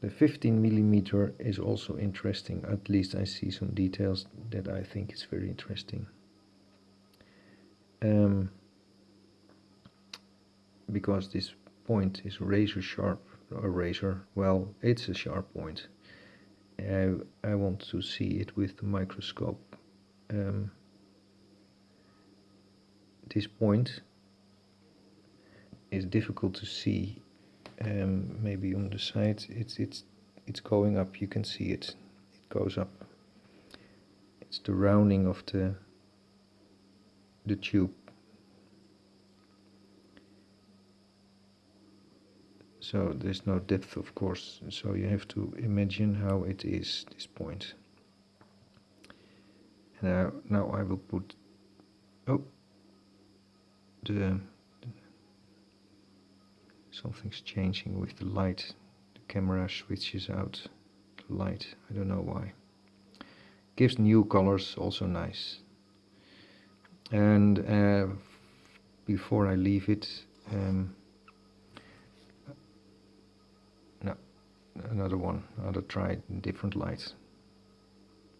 the 15 millimeter is also interesting. At least I see some details that I think is very interesting. Um, because this point is razor sharp a razor. Well it's a sharp point. I, I want to see it with the microscope. Um, this point is difficult to see um, maybe on the side it's it's it's going up. You can see it. It goes up. It's the rounding of the the tube. So there's no depth of course. So you have to imagine how it is this point. Now now I will put oh the something's changing with the light the camera switches out the light. I don't know why. Gives new colors also nice. And uh, before I leave it um, no another one I'll try different light